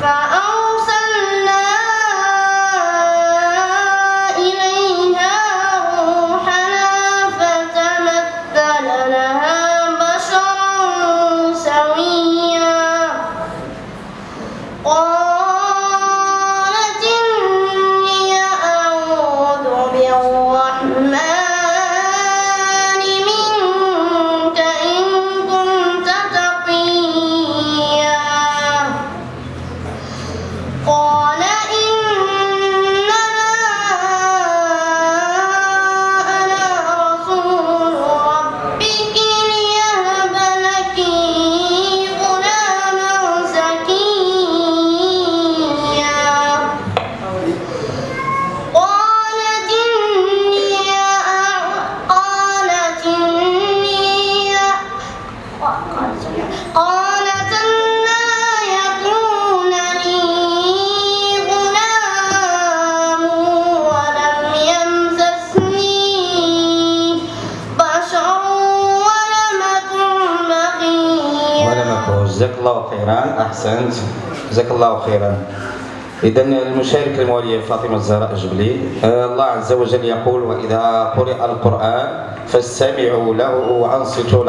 Bye. جزاك الله خيرا. أحسنت. جزاك الله خيرا. إذا المشارك الموالية فاطمة الزهراء الجبلي آه، الله عز وجل يقول وإذا قرئ القرآن فاستمعوا له وأنصتوا